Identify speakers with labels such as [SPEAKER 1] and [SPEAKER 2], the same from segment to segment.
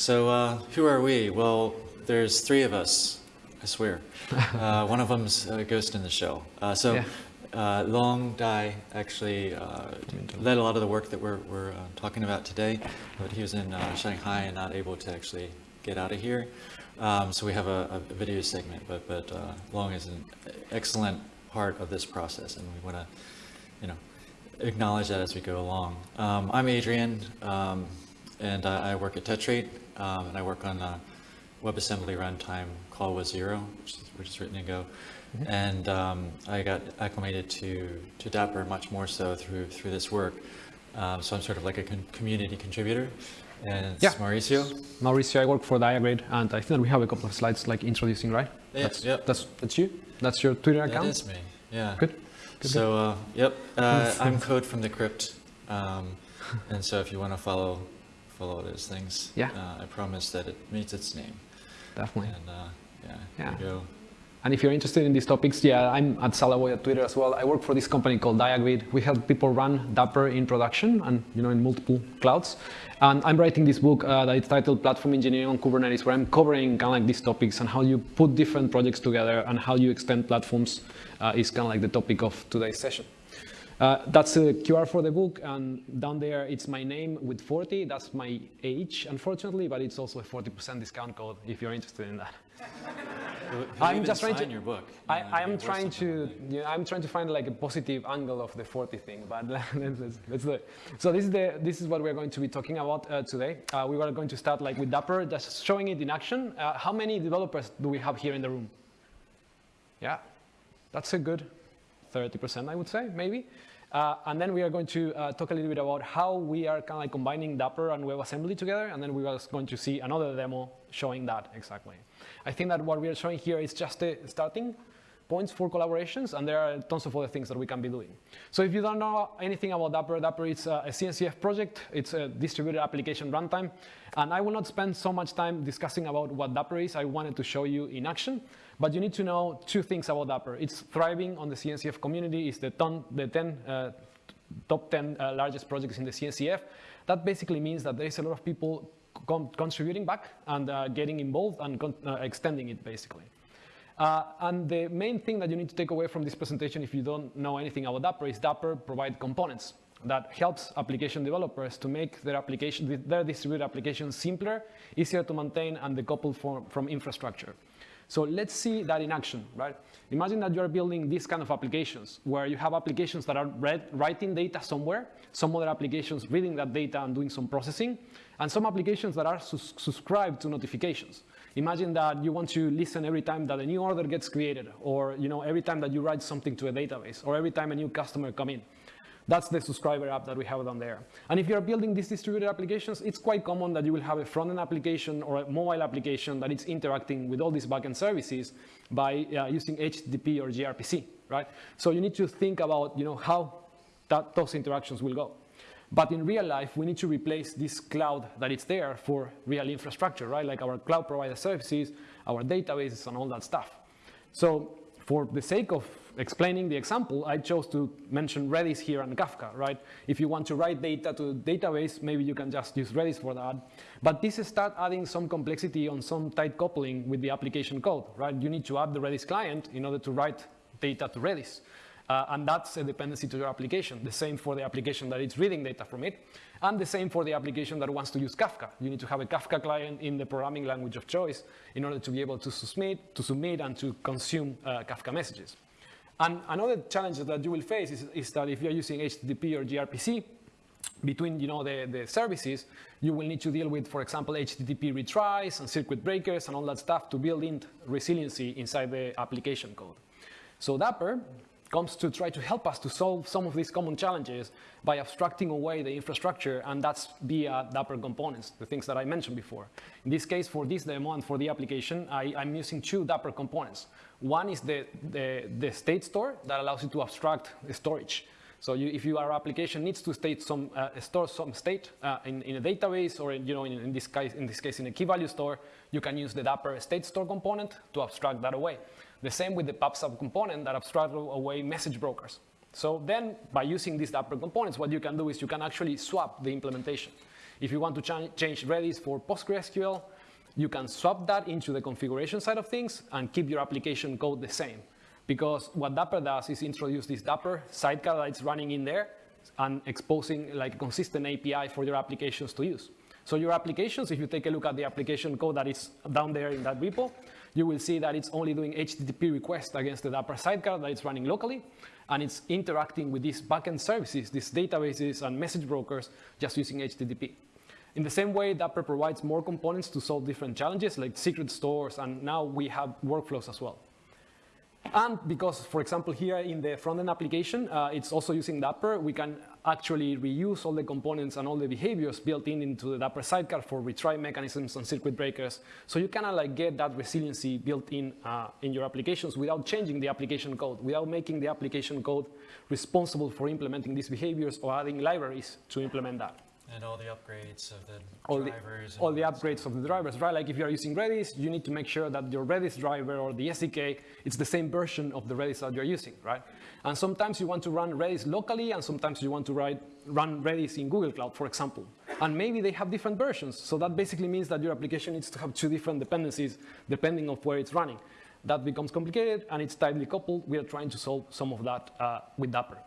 [SPEAKER 1] So uh, who are we? Well, there's three of us, I swear. Uh, one of them's a ghost in the shell. Uh, so
[SPEAKER 2] Yeah.
[SPEAKER 1] uh, Long Dai actually uh, led a lot of the work that we're, we're uh, talking about today, but he was in uh, Shanghai and not able to actually get out of here. Um, so we have a, a video segment, but, but uh, Long is an excellent part of this process, and we want to, you know, acknowledge that as we go along. Um, I'm Adrian, um, and I, I work at Tetrate, um, and I work on uh, WebAssembly runtime call wazero, which is, which is written in Go. And um, I got acclimated to, to Dapr much more so through, through this work. Um, so I'm sort of like a con- community contributor. And it's
[SPEAKER 2] Yeah.
[SPEAKER 1] Mauricio.
[SPEAKER 2] Mauricio, I work for Diagrid, and I think that we have a couple of slides like introducing, right?
[SPEAKER 1] Yeah,
[SPEAKER 2] that's,
[SPEAKER 1] yep.
[SPEAKER 2] that's that's you. That's your Twitter account.
[SPEAKER 1] is me, yeah.
[SPEAKER 2] Good. Good,
[SPEAKER 1] So, uh, yep, uh, I'm Code from the Crypt. Um, and so if you want to follow, follow those things,
[SPEAKER 2] Yeah.
[SPEAKER 1] uh, I promise that it meets its name.
[SPEAKER 2] Definitely.
[SPEAKER 1] And uh, yeah,
[SPEAKER 2] Yeah.
[SPEAKER 1] go.
[SPEAKER 2] And if you're interested in these topics, yeah, I'm at Salaboy at Twitter as well. I work for this company called Diagrid. We help people run Dapr in production and you know in multiple clouds. And I'm writing this book uh, that is titled Platform Engineering on Kubernetes, where I'm covering kind of like these topics and how you put different projects together and how you extend platforms uh, is kind of like the topic of today's session. Uh, that's a QR for the book, and down there it's my name with 40. That's my age, unfortunately, but it's also a 40% discount code if you're interested in that.
[SPEAKER 1] Who- who
[SPEAKER 2] I'm just trying to-
[SPEAKER 1] your book.
[SPEAKER 2] I, I am trying to,
[SPEAKER 1] like
[SPEAKER 2] you I'm trying to find like a positive angle of the 40 thing, but let's, let's, let's do it. So this is the, this is what we're going to be talking about uh, today. Uh, we are going to start like with Dapr, just showing it in action. Uh, how many developers do we have here in the room? Yeah, that's a good 30%, I would say, maybe. Uh, and then we are going to uh, talk a little bit about how we are kind of like combining Dapr and WebAssembly together, and then we are going to see another demo showing that exactly. I think that what we are showing here is just the starting points for collaborations, and there are tons of other things that we can be doing. So if you don't know anything about Dapr, Dapr is a, a CNCF project. It's a distributed application runtime, and I will not spend so much time discussing about what Dapr is. I wanted to show you in action, but you need to know two things about Dapr. It's thriving on the CNCF community. It's the, ton, the 10, uh, top 10 uh, largest projects in the CNCF. That basically means that there is a lot of people con contributing back and uh, getting involved and uh, extending it basically. Uh, and the main thing that you need to take away from this presentation if you don't know anything about Dapr is Dapr provide components that helps application developers to make their application, their distributed applications simpler, easier to maintain, and decoupled from, from infrastructure. So let's see that in action, right? Imagine that you're building these kind of applications where you have applications that are read, writing data somewhere, some other applications reading that data and doing some processing, and some applications that are sus subscribed to notifications. Imagine that you want to listen every time that a new order gets created, or you know, every time that you write something to a database, or every time a new customer come in. That's the subscriber app that we have down there. And if you're building these distributed applications, it's quite common that you will have a front-end application or a mobile application that is interacting with all these backend services by uh, using HTTP or gRPC, right? So you need to think about you know, how that, those interactions will go. But in real life, we need to replace this cloud that is there for real infrastructure, right? Like our cloud provider services, our databases, and all that stuff. So for the sake of explaining the example, I chose to mention Redis here and Kafka, right? If you want to write data to a database, maybe you can just use Redis for that. But this start adding some complexity on some tight coupling with the application code, right? You need to add the Redis client in order to write data to Redis. Uh, and that's a dependency to your application. The same for the application that is reading data from it, and the same for the application that wants to use Kafka. You need to have a Kafka client in the programming language of choice in order to be able to submit, to submit and to consume uh, Kafka messages. And another challenge that you will face is, is that if you're using HTTP or gRPC, between you know, the, the services, you will need to deal with, for example, HTTP retries and circuit breakers and all that stuff to build in resiliency inside the application code. So Dapr comes to try to help us to solve some of these common challenges by abstracting away the infrastructure, and that's via Dapr components, the things that I mentioned before. In this case, for this demo and for the application, I, am using two Dapr components. One is the, the, the state store that allows you to abstract storage. So you, if your application needs to state some, uh, store some state uh, in, in, a database or in, you know, in, in, this case, in this case in a key value store, you can use the Dapr state store component to abstract that away. The same with the PubSub component that abstracts away message brokers. So then by using these Dapr components, what you can do is you can actually swap the implementation. If you want to ch change Redis for PostgreSQL, you can swap that into the configuration side of things and keep your application code the same. Because what Dapr does is introduce this Dapr sidecar that's running in there and exposing like a consistent API for your applications to use. So your applications, if you take a look at the application code that is down there in that repo, you will see that it's only doing HTTP requests against the Dapr sidecar that it's running locally, and it's interacting with these backend services, these databases and message brokers, just using HTTP. In the same way, Dapr provides more components to solve different challenges, like secret stores, and now we have workflows as well. And because, for example, here in the front-end application, uh, it's also using Dapr, we can actually reuse all the components and all the behaviors built in into the Dapr sidecar for retry mechanisms and circuit breakers. So you kind of like get that resiliency built in uh, in your applications without changing the application code, without making the application code responsible for implementing these behaviors or adding libraries to implement that.
[SPEAKER 1] And all the upgrades of the
[SPEAKER 2] all
[SPEAKER 1] drivers.
[SPEAKER 2] The, all the upgrades of the drivers, right? Like if you're using Redis, you need to make sure that your Redis driver or the SDK, it's the same version of the Redis that you're using, right? And sometimes you want to run Redis locally, and sometimes you want to write, run Redis in Google Cloud, for example. And maybe they have different versions. So that basically means that your application needs to have two different dependencies depending on where it's running. That becomes complicated, and it's tightly coupled. We are trying to solve some of that uh, with Dapr.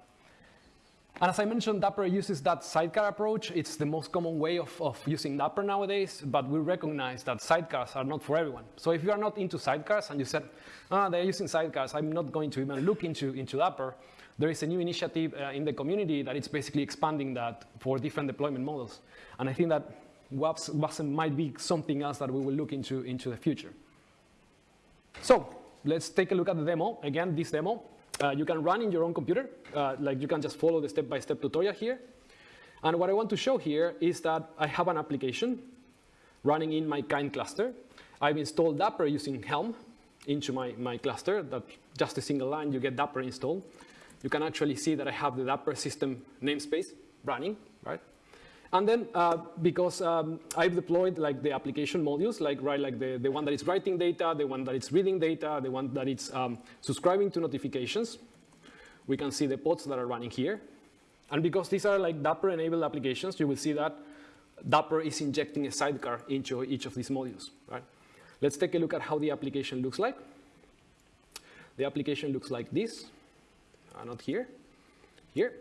[SPEAKER 2] And as I mentioned, Dapr uses that sidecar approach. It's the most common way of, of using Dapr nowadays, but we recognize that sidecars are not for everyone. So if you are not into sidecars and you said, ah, they're using sidecars, I'm not going to even look into, into Dapr, there is a new initiative uh, in the community that it's basically expanding that for different deployment models. And I think that WAPS, WASM might be something else that we will look into into the future. So let's take a look at the demo. Again, this demo uh, you can run in your own computer. Uh, like you can just follow the step-by-step -step tutorial here. And what I want to show here is that I have an application running in my kind cluster. I've installed Dapr using Helm into my, my cluster. That just a single line, you get Dapr installed. You can actually see that I have the Dapr system namespace running, right? And then uh, because um, I've deployed like the application modules, like right, like the, the one that is writing data, the one that is reading data, the one that is um, subscribing to notifications, we can see the pods that are running here. And because these are like Dapr-enabled applications, you will see that Dapr is injecting a sidecar into each of these modules, right? Let's take a look at how the application looks like. The application looks like this, uh, not here, here.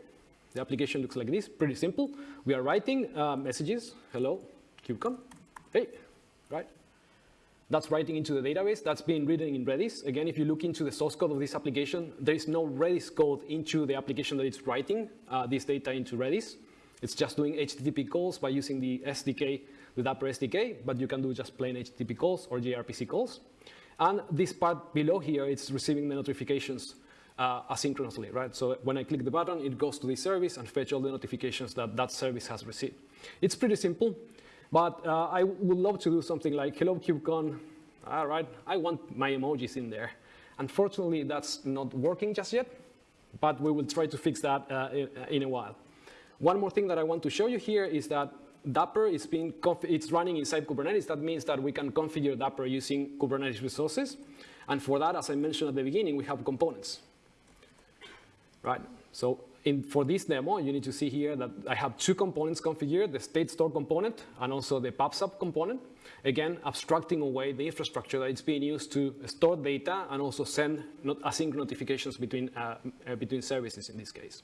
[SPEAKER 2] The application looks like this, pretty simple. We are writing uh, messages, hello, KubeCon, hey, right? That's writing into the database. That's being written in Redis. Again, if you look into the source code of this application, there is no Redis code into the application that it's writing uh, this data into Redis. It's just doing HTTP calls by using the SDK, the Dapr SDK, but you can do just plain HTTP calls or gRPC calls. And this part below here, it's receiving the notifications uh, asynchronously, right? So when I click the button, it goes to the service and fetch all the notifications that that service has received. It's pretty simple, but uh, I would love to do something like, hello KubeCon, all right, I want my emojis in there. Unfortunately, that's not working just yet, but we will try to fix that uh, in, in, a while. One more thing that I want to show you here is that Dapr is being it's running inside Kubernetes. That means that we can configure Dapr using Kubernetes resources. And for that, as I mentioned at the beginning, we have components right? So in, for this demo, you need to see here that I have two components configured, the state store component and also the PubSub component. Again, abstracting away the infrastructure that is being used to store data and also send not async notifications between, uh, uh, between services in this case.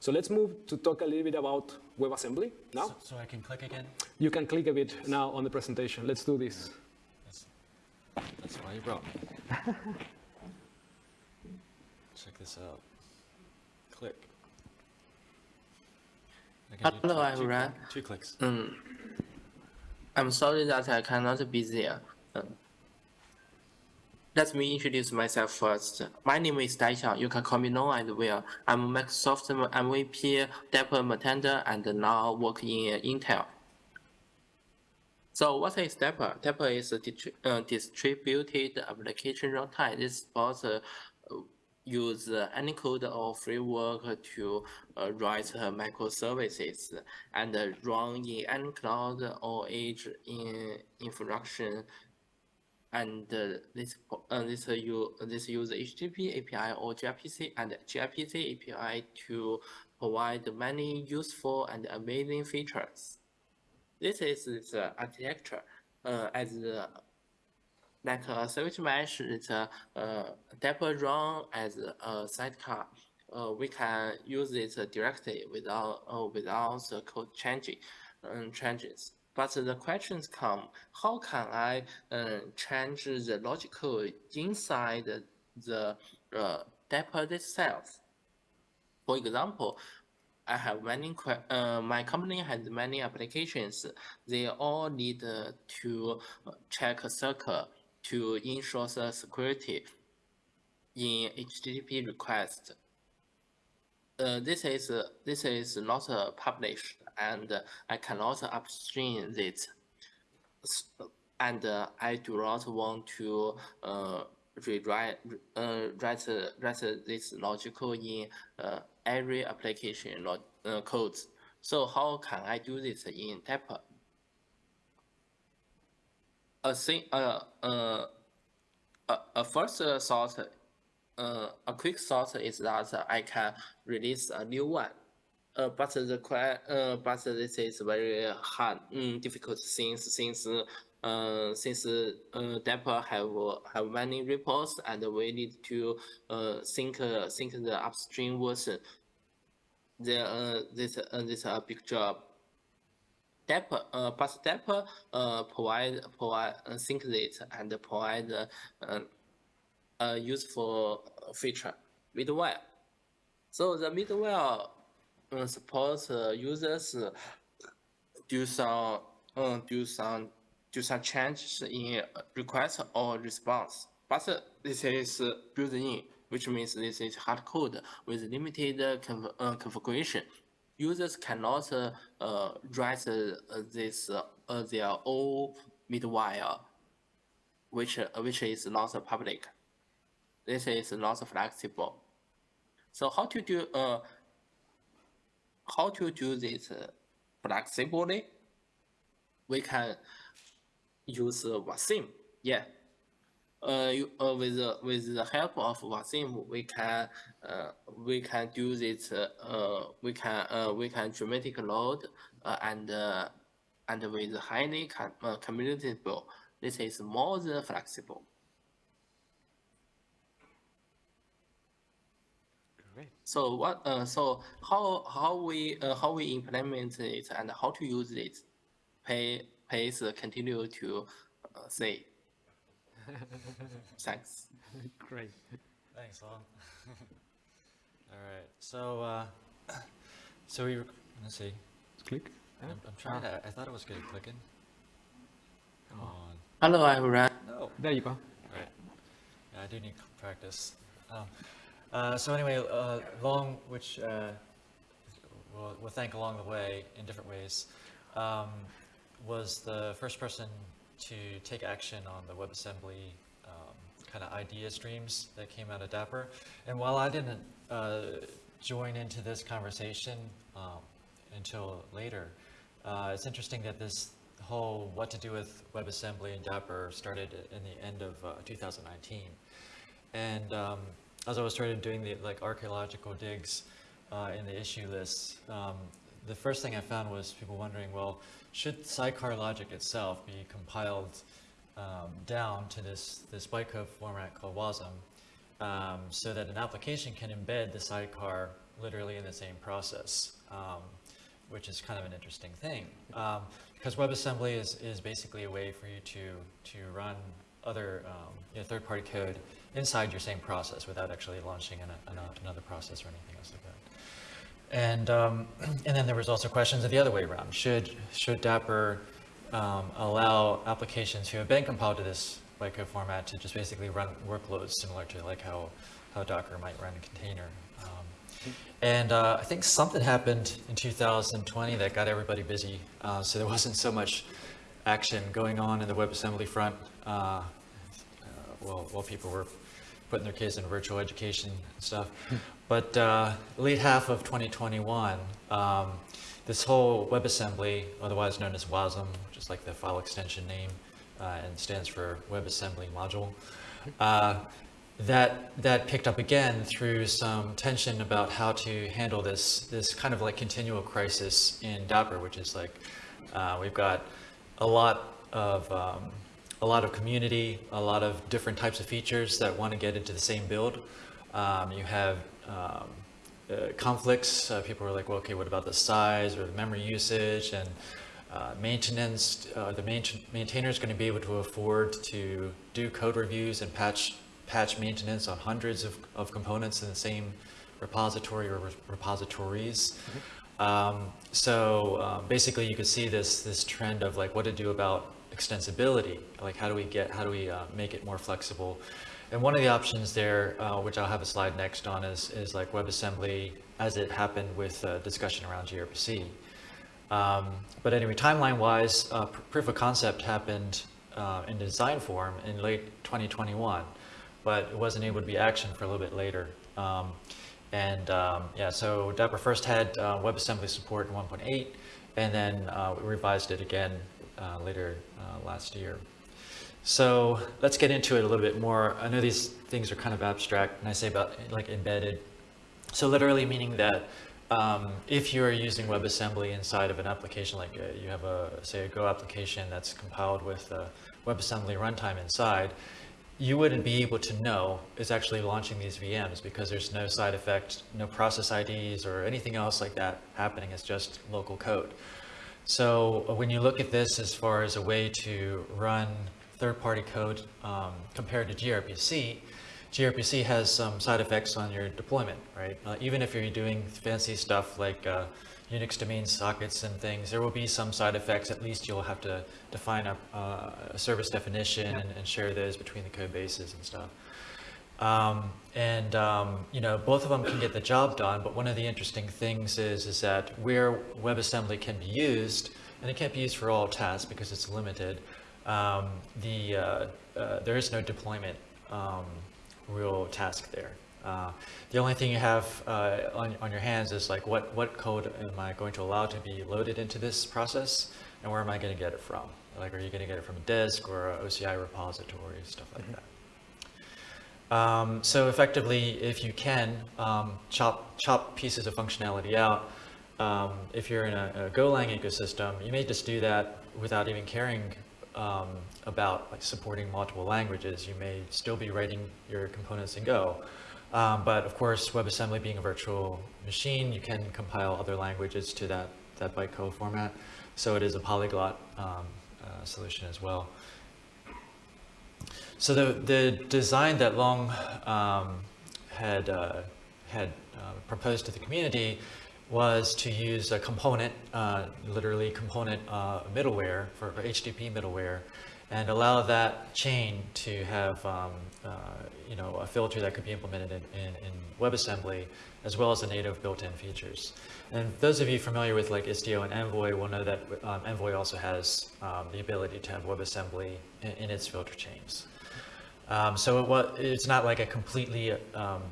[SPEAKER 2] So let's move to talk a little bit about WebAssembly now.
[SPEAKER 1] So, so I can click again?
[SPEAKER 2] You can click a bit now on the presentation. Let's do this.
[SPEAKER 1] That's, that's why you brought me. Check this out. Click.
[SPEAKER 3] Hello, two, everyone.
[SPEAKER 1] Two, two clicks.
[SPEAKER 3] Um, I'm sorry that I cannot be there. Um, let me introduce myself first. My name is Daixiang. You can call me No and Will. I'm a Microsoft MVP, Dapr maintainer, and now work in Intel. So what is Dapr? Dapr is a uh, distributed application runtime. This supports uh, use any code or framework to uh, write uh, microservices and uh, run in any cloud or edge in infrastructure. And uh, this uh, this uh, this use HTTP API or gRPC and gRPC API to provide many useful and amazing features. This is the architecture uh, as like a switch mesh is a uh, Dapr run as a sidecar. Uh, we can use it directly without uh, without the code changing um, changes. But the questions come: How can I uh, change the logic inside the uh, Dapr itself? For example, I have many, uh, my company has many applications. They all need to check a circle to ensure the security in HTTP request. Uh, this is uh, this is not uh, published, and I cannot upstream it. And uh, I do not want to uh, rewrite uh, write write this logical in every application log, codes. So how can I do this in Dapr? A thing, uh, uh, a, a first thought, uh, a quick thought is that I can release a new one. Uh, but the uh, but this is very hard, um, difficult things since uh, since uh, Dapr have have many repos and we need to uh, think uh, think the upstream version. The uh, this uh, this a big job. Dapr, uh, but Dapr uh, provide provide uh, sync it and provide uh, a useful feature middleware. So the middleware uh, supports uh, users do some uh, do some do some changes in request or response. But this is built in, which means this is hard code with limited conf uh, configuration users cannot uh, uh, write uh, this their own middleware, which which is not public. This is not flexible. So how to do uh, how to do this flexibly? We can use WASM. Yeah, uh, you, uh, with the with the help of WASM, we can uh, we can do this. Uh, we can uh, we can dramatic load uh, and uh, and with highly com uh, commutable. This is more than flexible.
[SPEAKER 2] Great.
[SPEAKER 3] So what? Uh, so how how we uh, how we implement it and how to use it? Pay pays continue to uh, say. Thanks.
[SPEAKER 2] Great.
[SPEAKER 1] Thanks, Long. All right. So, uh, so we let's see.
[SPEAKER 2] Click.
[SPEAKER 1] I'm, I'm trying to. I thought it was good at clicking. Come on.
[SPEAKER 3] Hello, everyone.
[SPEAKER 1] No.
[SPEAKER 2] There you go.
[SPEAKER 1] Right. Yeah, I do need practice. Um, uh, so anyway, uh, Long, which uh, we'll, we'll thank along the way in different ways, um, was the first person to take action on the WebAssembly um, kind of idea streams that came out of Dapr. And while I didn't uh, join into this conversation um, until later, uh, it's interesting that this whole what to do with WebAssembly and Dapr started in the end of uh, 2019. And um, as I was started doing the like archaeological digs uh, in the issue lists, um, the first thing I found was people wondering, well, should sidecar logic itself be compiled um, down to this, this bytecode format called WASM um, so that an application can embed the sidecar literally in the same process, um, which is kind of an interesting thing. Um, because WebAssembly is, is basically a way for you to, to run other um, you know, third-party code inside your same process without actually launching an, an, another process or anything else like that. And, um, and then there was also questions of the other way around. Should, should Dapr um, allow applications who have been compiled to this bytecode format to just basically run workloads similar to like how, how Docker might run a container? Um, and uh, I think something happened in 2020 that got everybody busy. Uh, so there wasn't so much action going on in the WebAssembly front uh, uh while, while people were putting their kids in virtual education and stuff. But uh, late half of 2021, um, this whole WebAssembly, otherwise known as WASM, just like the file extension name, uh, and stands for WebAssembly Module, uh, that that picked up again through some tension about how to handle this this kind of like continual crisis in Dapr, which is like Uh, we've got a lot of um, a lot of community, a lot of different types of features that want to get into the same build. Um, you have um, uh, conflicts. Uh, people are like, well, okay, what about the size or the memory usage and uh, maintenance? Uh, the main maintainer is going to be able to afford to do code reviews and patch patch maintenance on hundreds of, of components in the same repository or re repositories. Um, so um, basically, you could see this this trend of like what to do about extensibility. Like how do we get how do we uh, make it more flexible? And one of the options there, uh, which I'll have a slide next on, is is like WebAssembly as it happened with uh, discussion around gRPC. Um, but anyway, timeline-wise, uh, pr proof of concept happened uh, in design form in late 2021, but it wasn't able to be action for a little bit later. Um, and um, yeah, so Dapr first had uh, WebAssembly support in 1.8, and then uh, we revised it again uh, later uh, last year. So let's get into it a little bit more. I know these things are kind of abstract, and I say about like embedded. So literally meaning that um, if you're using WebAssembly inside of an application, like uh, you have a, say, a Go application that's compiled with WebAssembly runtime inside, you wouldn't be able to know is actually launching these VMs because there's no side effect, no process IDs or anything else like that happening. It's just local code. So uh, when you look at this as far as a way to run third-party code um, compared to gRPC, gRPC has some side effects on your deployment, right? Uh, even if you're doing fancy stuff like uh, Unix domain sockets and things, there will be some side effects. At least you'll have to define a, uh, a service definition and, and, share those between the code bases and stuff. Um, and um, you know, both of them can get the job done. But one of the interesting things is is that where WebAssembly can be used, and it can't be used for all tasks because it's limited. Um, the uh, uh, there is no deployment um, real task there. Uh, the only thing you have uh, on, on your hands is like what, what code am I going to allow to be loaded into this process and where am I going to get it from? Like are you going to get it from a disk or a OCI repository, stuff like mm -hmm. that. Um, so effectively, if you can, um, chop, chop pieces of functionality out. Um, if you're in a, a Golang ecosystem, you may just do that without even caring um, about like supporting multiple languages. You may still be writing your components in Go. Um, but of course, WebAssembly being a virtual machine, you can compile other languages to that, that bytecode format. So it is a polyglot um, uh, solution as well. So the, the design that Long um, had, uh, had uh, proposed to the community was to use a component, uh, literally component uh, middleware for, HTTP middleware and allow that chain to have um, uh, you know a filter that could be implemented in, in, in, WebAssembly as well as the native built-in features. And those of you familiar with like Istio and Envoy will know that um, Envoy also has um, the ability to have WebAssembly in, in its filter chains. Um, so it, it's not like a completely um,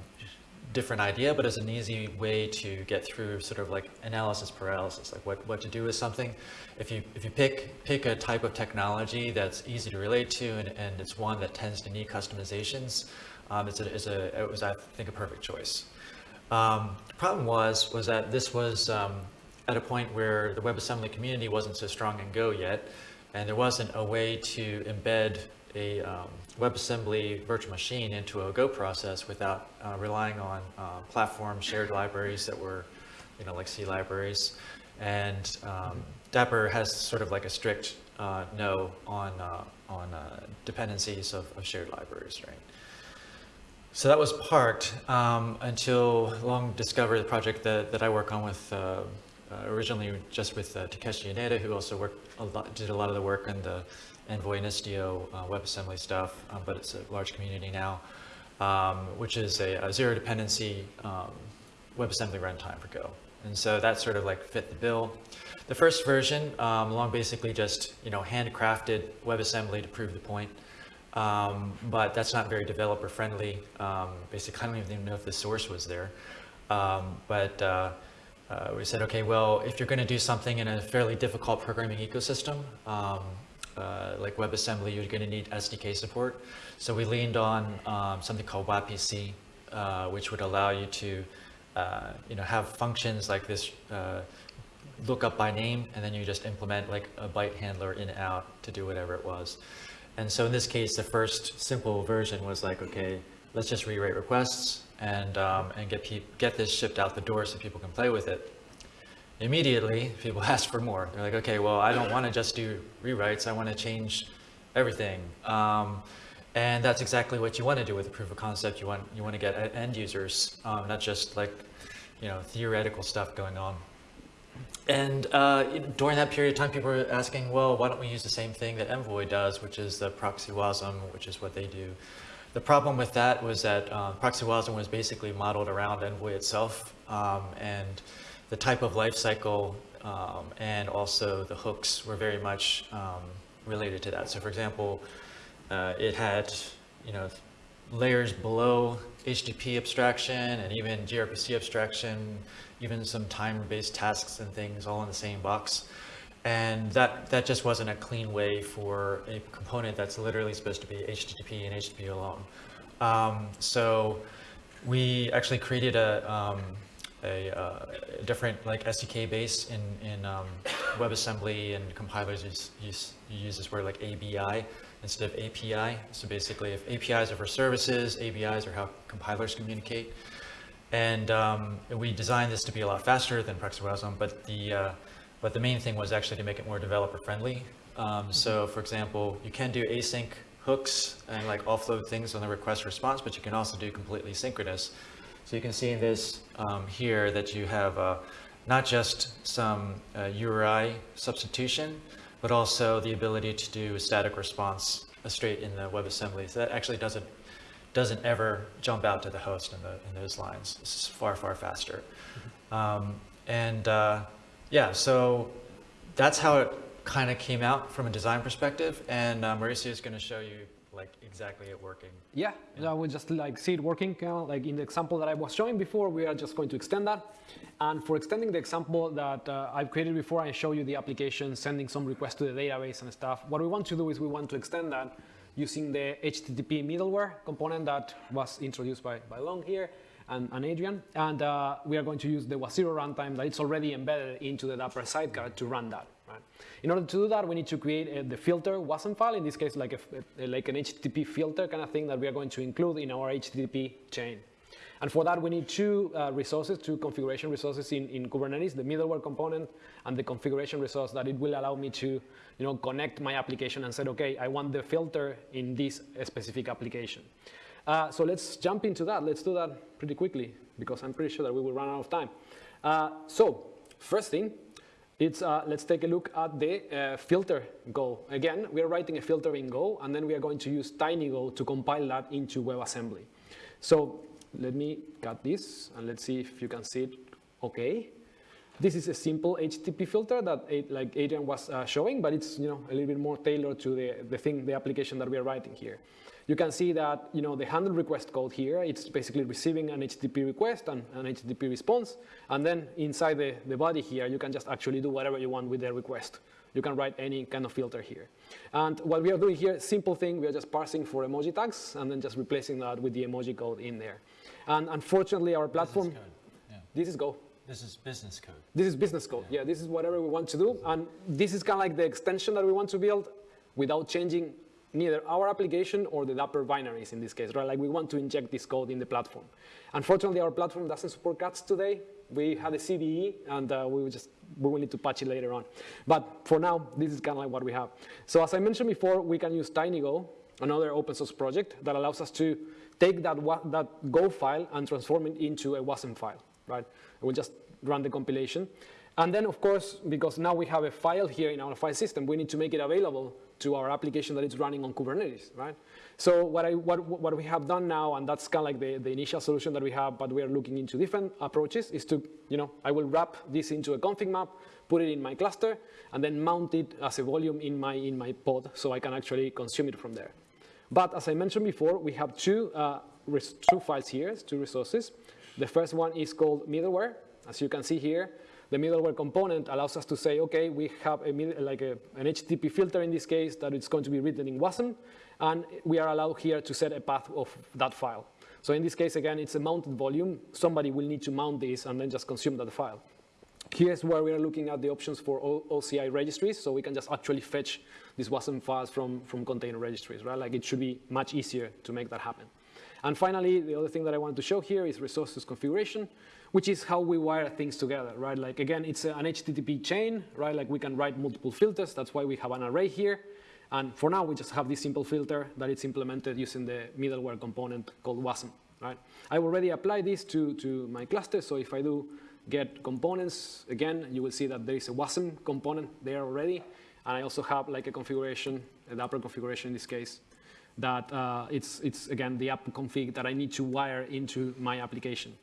[SPEAKER 1] different idea, but it's an easy way to get through sort of like analysis paralysis, like what, what to do with something. If you, if you pick, pick a type of technology that's easy to relate to and, and it's one that tends to need customizations, um, it's, a, it's a, it was, I think, a perfect choice. Um, the problem was, was that this was um, at a point where the WebAssembly community wasn't so strong in Go yet, and there wasn't a way to embed a um, WebAssembly virtual machine into a Go process without uh, relying on uh, platform shared libraries that were, you know, like C libraries. And um, Dapr has sort of like a strict uh, no on, uh, on uh, dependencies of, of, shared libraries, right? So that was parked um, until Long discovered the project that, that I work on with uh, originally just with Takeshi Yoneda, who also worked a lot, did a lot of the work in the and Istio uh, WebAssembly stuff, um, but it's a large community now, um, which is a, a, zero dependency um, WebAssembly runtime for Go. And so that sort of like fit the bill. The first version, um, Long basically just you know handcrafted WebAssembly to prove the point. Um, but that's not very developer friendly. Um, basically, I don't even know if the source was there. but uh, uh, we said, okay, well, if you're going to do something in a fairly difficult programming ecosystem, um, uh, like WebAssembly, you're going to need SDK support. So we leaned on um, something called WAPC, uh, which would allow you to uh, you know, have functions like this uh, look up by name, and then you just implement like a byte handler in out to do whatever it was. And so in this case, the first simple version was like, okay, let's just rewrite requests and, um, and get, get this shipped out the door so people can play with it. Immediately, people ask for more. They're like, okay, well, I don't want to just do rewrites. I want to change everything. Um, and that's exactly what you want to do with a proof of concept. You want, you want to get end users, um, not just like, you know, theoretical stuff going on. And uh, during that period of time, people were asking, well, why don't we use the same thing that Envoy does, which is the proxy WASM, which is what they do. The problem with that was that uh, proxy WASM was basically modeled around Envoy itself, um, and the type of life cycle um, and also the hooks were very much um, related to that. So for example, uh, it had, you know, layers below HTTP abstraction and even gRPC abstraction, even some time-based tasks and things all in the same box. And that, that just wasn't a clean way for a component that's literally supposed to be HTTP and HTTP alone. Um, so we actually created a, um, a, uh, a, different like SDK base in, in um, WebAssembly and compilers use, use, use this word like ABI instead of API. So basically if APIs are for services, ABIs are how compilers communicate. And, um, we designed this to be a lot faster than ProxyWasm, but the, uh, but the main thing was actually to make it more developer friendly. Um, so for example, you can do async hooks and like offload things on the request response, but you can also do completely synchronous. So you can see in this um, here that you have uh, not just some uh, URI substitution, but also the ability to do a static response straight in the WebAssembly. So that actually doesn't doesn't ever jump out to the host in, the, in those lines. This is far, far faster. Mm-hmm. Um, and uh, yeah, so that's how it kind of came out from a design perspective. And uh, Mauricio is going to show you like exactly it working.
[SPEAKER 2] Yeah, yeah. we just like see it working. Like in the example that I was showing before, we are just going to extend that. And for extending the example that uh, I've created before, I show you the application sending some requests to the database and stuff. What we want to do is we want to extend that using the HTTP middleware component that was introduced by, by Long here and, and Adrian. And uh, we are going to use the wazero runtime that it's already embedded into the Dapr sidecar to run that. Right? In order to do that, we need to create uh, the filter WASM file, in this case, like, a, like an HTTP filter kind of thing that we are going to include in our HTTP chain. And for that, we need two uh, resources, two configuration resources in, in Kubernetes, the middleware component and the configuration resource that it will allow me to you know, connect my application and say, okay, I want the filter in this specific application. Uh, so let's jump into that. Let's do that pretty quickly because I'm pretty sure that we will run out of time. Uh, so first thing, it's, uh, let's take a look at the uh, filter Go. Again, we are writing a filter in Go, and then we are going to use TinyGo to compile that into WebAssembly. So let me cut this, and let's see if you can see it okay. This is a simple HTTP filter that like Adrian was uh, showing, but it's you know a little bit more tailored to the, the thing, the application that we are writing here you can see that you know the handle request code here, it's basically receiving an HTTP request and an HTTP response. And then inside the, the body here, you can just actually do whatever you want with the request. You can write any kind of filter here. And what we are doing here, simple thing, we are just parsing for emoji tags and then just replacing that with the emoji code in there. And unfortunately, our platform,
[SPEAKER 1] this is, yeah.
[SPEAKER 2] this is Go.
[SPEAKER 1] This is business code.
[SPEAKER 2] This is business code. Yeah. yeah, this is whatever we want to do. And this is kind of like the extension that we want to build without changing neither our application or the Dapr binaries in this case, right? Like we want to inject this code in the platform. Unfortunately, our platform doesn't support cats today. We had a CVE and uh, we will just we will need to patch it later on. But for now, this is kind of like what we have. So as I mentioned before, we can use TinyGo, another open source project that allows us to take that, that Go file and transform it into a WASM file, right? We'll just run the compilation. And then, of course, because now we have a file here in our file system, we need to make it available to our application that is running on Kubernetes, right? So what, I, what, what we have done now, and that's kind of like the, the initial solution that we have, but we are looking into different approaches, is to, you know, I will wrap this into a config map, put it in my cluster, and then mount it as a volume in my, in my pod so I can actually consume it from there. But as I mentioned before, we have two, uh, two files here, two resources. The first one is called middleware. As you can see here, the middleware component allows us to say, okay, we have a, like a, an HTTP filter in this case that it's going to be written in WASM, and we are allowed here to set a path of that file. So in this case, again, it's a mounted volume. Somebody will need to mount this and then just consume that file. Here's where we are looking at the options for OCI registries, so we can just actually fetch these WASM files from, from container registries, right? Like it should be much easier to make that happen. And finally, the other thing that I wanted to show here is resources configuration, which is how we wire things together, right? Like again, it's an HTTP chain, right? Like we can write multiple filters. That's why we have an array here. And for now, we just have this simple filter that it's implemented using the middleware component called WASM, right? I already applied this to, to my cluster, so if I do get components, again, you will see that there is a WASM component there already. And I also have like a configuration, a Dapr configuration in this case, that uh, it's, it's, again, the app config that I need to wire into my application.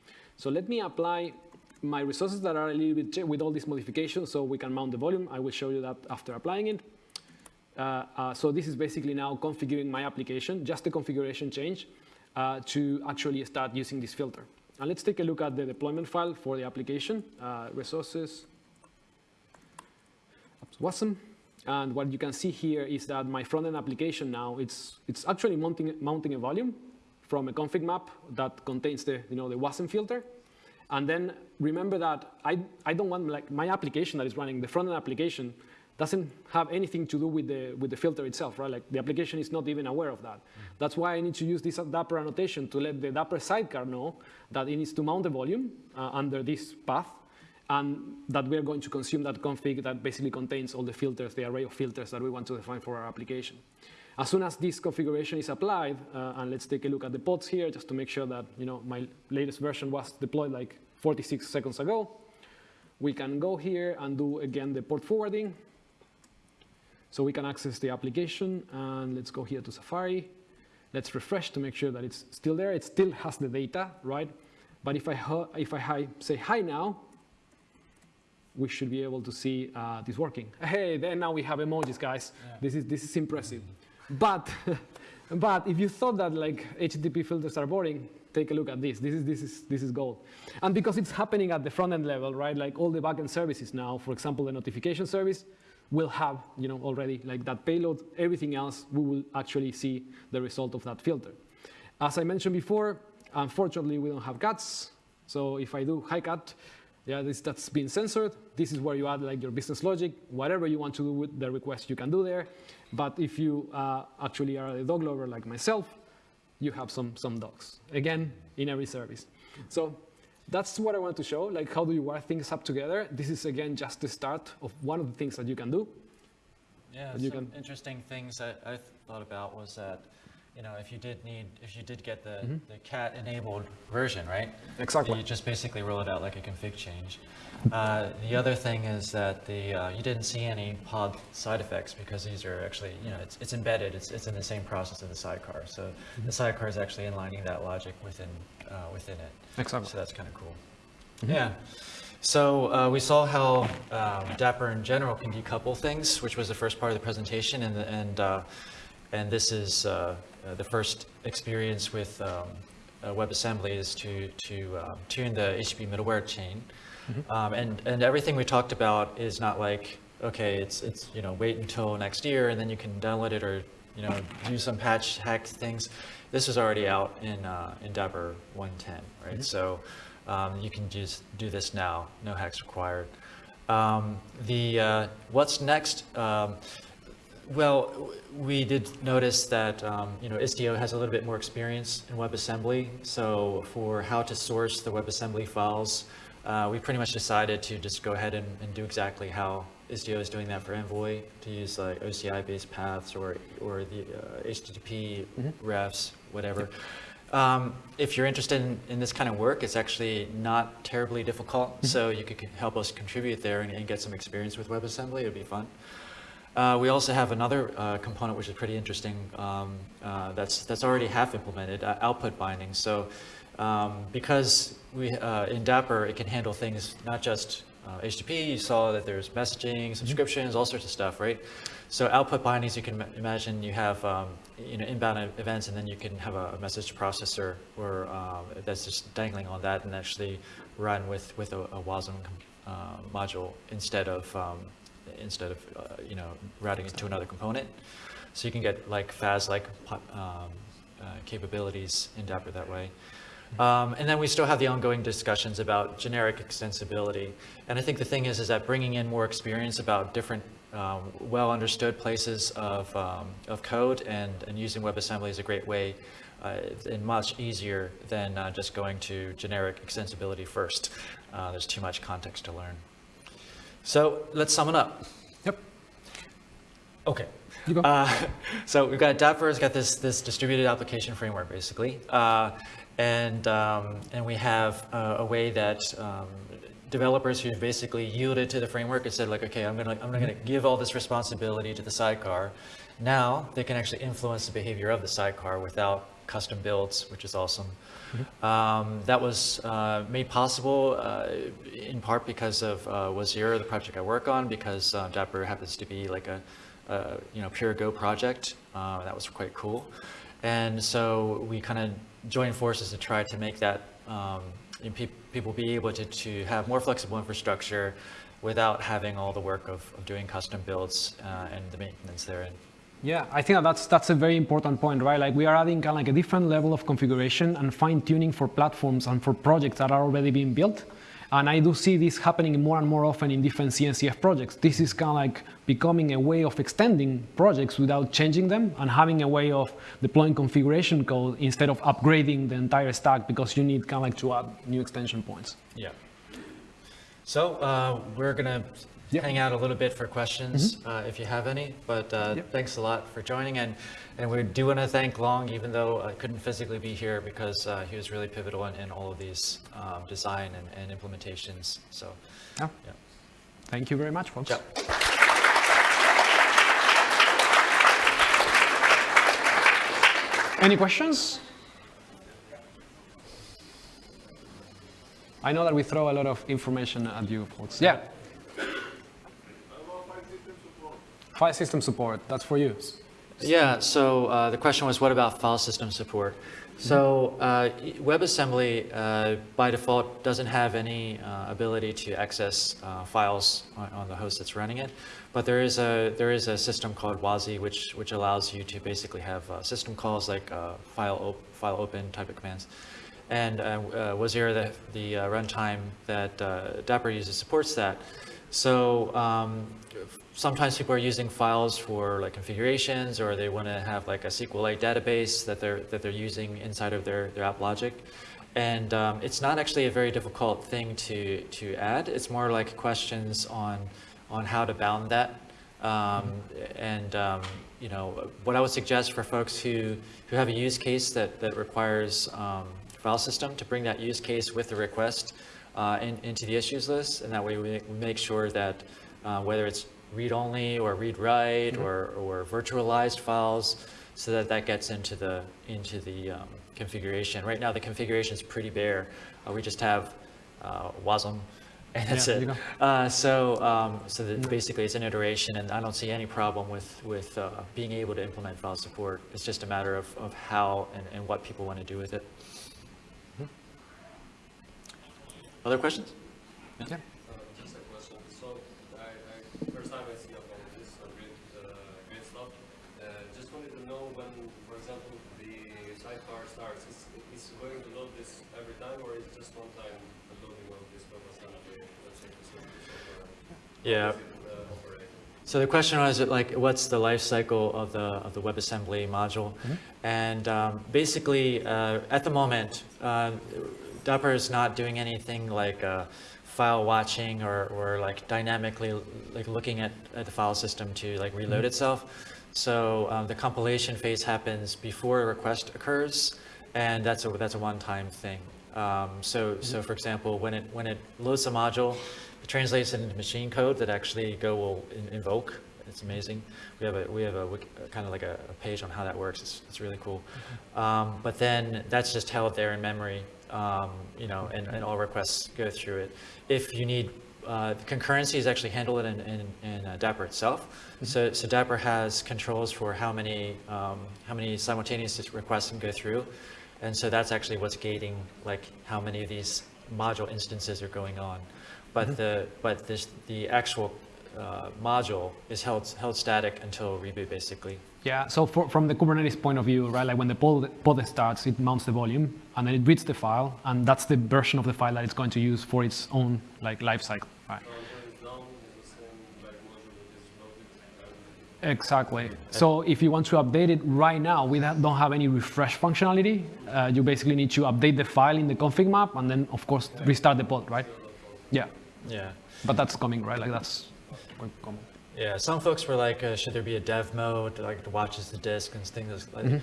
[SPEAKER 2] So let me apply my resources that are a little bit with all these modifications so we can mount the volume. I will show you that after applying it. Uh, uh, so this is basically now configuring my application, just a configuration change uh, to actually start using this filter. And let's take a look at the deployment file for the application, uh, resources, awesome. And what you can see here is that my front-end application now, it's, it's actually mounting, mounting a volume from a config map that contains the, you know, the WASM filter. And then remember that I, I don't want like my application that is running, the front-end application, doesn't have anything to do with the, with the filter itself, right? Like the application is not even aware of that. Mm -hmm. That's why I need to use this Dapr annotation to let the Dapr sidecar know that it needs to mount the volume uh, under this path and that we are going to consume that config that basically contains all the filters, the array of filters that we want to define for our application. As soon as this configuration is applied, uh, and let's take a look at the pods here just to make sure that you know my latest version was deployed like 46 seconds ago, we can go here and do again the port forwarding. So we can access the application and let's go here to Safari. Let's refresh to make sure that it's still there. It still has the data, right? But if I, if I hi, say hi now, we should be able to see uh, this working. Hey, then now we have emojis, guys. Yeah. This is this is impressive. But but if you thought that like HTTP filters are boring, take a look at this. This is this is this is gold. And because it's happening at the front end level, right? Like all the backend services now, for example, the notification service, will have you know, already like that payload. Everything else, we will actually see the result of that filter. As I mentioned before, unfortunately, we don't have cats. So if I do hi cat, yeah, this, that's been censored. This is where you add like your business logic. Whatever you want to do with the request, you can do there. But if you uh, actually are a dog lover like myself, you have some, some dogs. Again, in every service. So that's what I want to show, like how do you wire things up together. This is, again, just the start of one of the things that you can do.
[SPEAKER 1] Yeah, some can... interesting things that I thought about was that, you know, if you did need, if you did get the, mm -hmm. the cat enabled version, right?
[SPEAKER 2] Exactly.
[SPEAKER 1] You just basically roll it out like a config change. Uh, the other thing is that the uh, you didn't see any pod side effects because these are actually, you know, it's, it's embedded, it's, it's in the same process of the sidecar. So mm -hmm. the sidecar is actually inlining that logic within, uh, within it.
[SPEAKER 2] Exactly.
[SPEAKER 1] So that's kind of cool. Mm -hmm. Yeah. So uh, we saw how um, Dapr in general can decouple things, which was the first part of the presentation, and and uh, and this is uh, uh, the first experience with um, uh, WebAssembly is to to um, tune the HTTP middleware chain. Mm -hmm. um, and, and everything we talked about is not like, okay, it's, it's, you know, wait until next year and then you can download it or, you know, do some patch hack things. This is already out in, uh, in Dapr 110, right? Mm -hmm. So um, you can just do this now, no hacks required. Um, the, uh, what's next? Well, we did notice that um, you know Istio has a little bit more experience in WebAssembly. So for how to source the WebAssembly files, uh, we pretty much decided to just go ahead and, and, do exactly how Istio is doing that for Envoy, to use like OCI-based paths or, or the uh, HTTP mm -hmm. refs, whatever. Um, if you're interested in, in, this kind of work, it's actually not terribly difficult, mm -hmm. so you could help us contribute there and, and, get some experience with WebAssembly. It would be fun. Uh, we also have another uh, component which is pretty interesting um, uh, that's, that's already half implemented, uh, output binding. So um, because we, uh, in Dapr, it can handle things not just uh, HTTP, you saw that there's messaging, mm-hmm. subscriptions, all sorts of stuff, right? So output bindings, you can imagine you have um, you know, inbound events and then you can have a, message processor or um, that's just dangling on that and actually run with, with a, a WASM uh, module instead of, um, instead of uh, you know, routing it to another component. So you can get like FaaS-like um, uh, capabilities in Dapr that way. Um, and then we still have the ongoing discussions about generic extensibility. And I think the thing is, is that bringing in more experience about different um, well understood places of, um, of code and, and using WebAssembly is a great way uh, and much easier than uh, just going to generic extensibility first. Uh, there's too much context to learn. So let's sum it up.
[SPEAKER 2] Yep.
[SPEAKER 1] Okay. Uh, so we've got Dapr has got this this distributed application framework basically, uh, and um, and we have uh, a way that um, developers who basically yielded to the framework and said like, okay, I'm gonna I'm gonna give all this responsibility to the sidecar. Now they can actually influence the behavior of the sidecar without custom builds, which is awesome. Um, that was uh, made possible uh, in part because of uh, wazero, the project I work on, because uh, Dapr happens to be like a, a you know pure Go project. Uh, that was quite cool, and so we kind of joined forces to try to make that um, pe- people be able to, to have more flexible infrastructure without having all the work of, of doing custom builds uh, and the maintenance therein.
[SPEAKER 2] Yeah, I think that's that's a very important point, right? Like we are adding kind of like a different level of configuration and fine tuning for platforms and for projects that are already being built. And I do see this happening more and more often in different CNCF projects. This is kind of like becoming a way of extending projects without changing them and having a way of deploying configuration code instead of upgrading the entire stack because you need kind of like to add new extension points.
[SPEAKER 1] Yeah. So uh, we're gonna
[SPEAKER 2] Yep.
[SPEAKER 1] hang out a little bit for questions uh, if you have any. But uh,
[SPEAKER 2] Yep.
[SPEAKER 1] thanks a lot for joining, and and we do want to thank Long, even though I couldn't physically be here because uh, he was really pivotal in, in all of these um, design and, and implementations. So
[SPEAKER 2] Yeah.
[SPEAKER 1] yeah.
[SPEAKER 2] Thank you very much, folks.
[SPEAKER 1] Ciao.
[SPEAKER 2] Any questions? I know that we throw a lot of information at you folks. Yeah. File system support, that's for you.
[SPEAKER 1] Yeah, so uh, the question was, what about file system support? So uh, WebAssembly, uh, by default, doesn't have any uh, ability to access uh, files on, on the host that's running it, but there is a there is a system called WASI, which which allows you to basically have uh, system calls like file op file open type of commands. And uh, the, the runtime that Dapr uses, supports that. So um, sometimes people are using files for like configurations, or they want to have like a SQLite database that they're that they're using inside of their their app logic. And um, it's not actually a very difficult thing to to add. It's more like questions on on how to bound that. Um, and um, you know what I would suggest for folks who who have a use case that that requires um, file system to bring that use case with the request uh, in, into the issues list, and that way we, we make sure that uh, whether it's read-only or read-write or, or virtualized files, so that that gets into the into the um, configuration. Right now, the configuration is pretty bare. Uh, we just have uh, WASM, and that's
[SPEAKER 2] Yeah,
[SPEAKER 1] it. Uh, so um, so that basically, it's an iteration, and I don't see any problem with with uh, being able to implement file support. It's just a matter of, of how and, and what people want to do with it. Other questions?
[SPEAKER 2] Yeah.
[SPEAKER 4] Uh, Just a question. So I, I first time I see about this uh, great, uh, great stuff. Uh, just wanted to know when, for example, the sidecar starts. Is is it going to load this every time, or is it just one time the loading of this WebAssembly, let's say, facility software? How
[SPEAKER 1] Yeah.
[SPEAKER 4] does it, operate?
[SPEAKER 1] So the question was like, what's the life cycle of the of the WebAssembly module? And um, basically, uh, at the moment, uh, Dapr is not doing anything like uh, file watching or, or like dynamically like looking at, at the file system to like reload itself. So um, the compilation phase happens before a request occurs, and that's a that's a one-time thing. Um, so so for example, when it when it loads a module, it translates it into machine code that actually Go will in, invoke. It's amazing. We have a we have a, kind of like a, a page on how that works. It's, it's really cool. Um, but then that's just held there in memory, um, you know, and, and all requests go through it. If you need uh, concurrency is actually handled in, in, in uh, Dapr itself. So, so Dapr has controls for how many um, how many simultaneous requests can go through, and so that's actually what's gating like how many of these module instances are going on. But the but this the actual uh, module is held, held static until reboot, basically.
[SPEAKER 2] Yeah, so for, from the Kubernetes point of view, right, like when the pod, pod starts, it mounts the volume, and then it reads the file, and that's the version of the file that it's going to use for its own like life cycle. Right.
[SPEAKER 4] So when it's down, it's the same like module that is loaded and
[SPEAKER 2] Exactly. So if you want to update it right now, we don't have any refresh functionality. Uh, you basically need to update the file in the config map, and then of course restart the pod, right? Yeah,
[SPEAKER 1] Yeah.
[SPEAKER 2] but that's coming, right? Like that's quite common.
[SPEAKER 1] Yeah, some folks were like, uh, should there be a dev mode like watches the disk and things like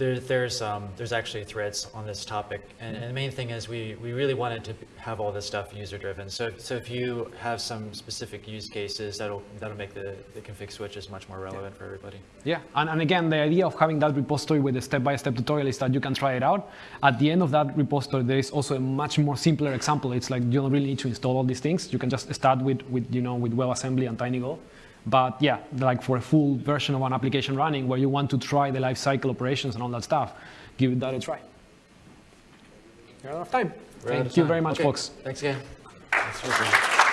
[SPEAKER 1] there, there's um, there's actually threads on this topic, and, and the main thing is we, we really wanted to have all this stuff user driven. So so if you have some specific use cases, that'll that'll make the, the config switches much more relevant for everybody.
[SPEAKER 2] Yeah, and, and again, the idea of having that repository with a step-by-step tutorial is that you can try it out. At the end of that repository, there is also a much more simpler example. It's like you don't really need to install all these things. You can just start with, with you know, with WebAssembly and TinyGo. But yeah, like for a full version of an application running where you want to try the lifecycle operations and all that stuff, give that a try. We're out of time.
[SPEAKER 1] We're
[SPEAKER 2] Thank
[SPEAKER 1] of
[SPEAKER 2] you
[SPEAKER 1] time.
[SPEAKER 2] very much,
[SPEAKER 1] Okay,
[SPEAKER 2] folks.
[SPEAKER 1] Thanks again. Thanks for listening.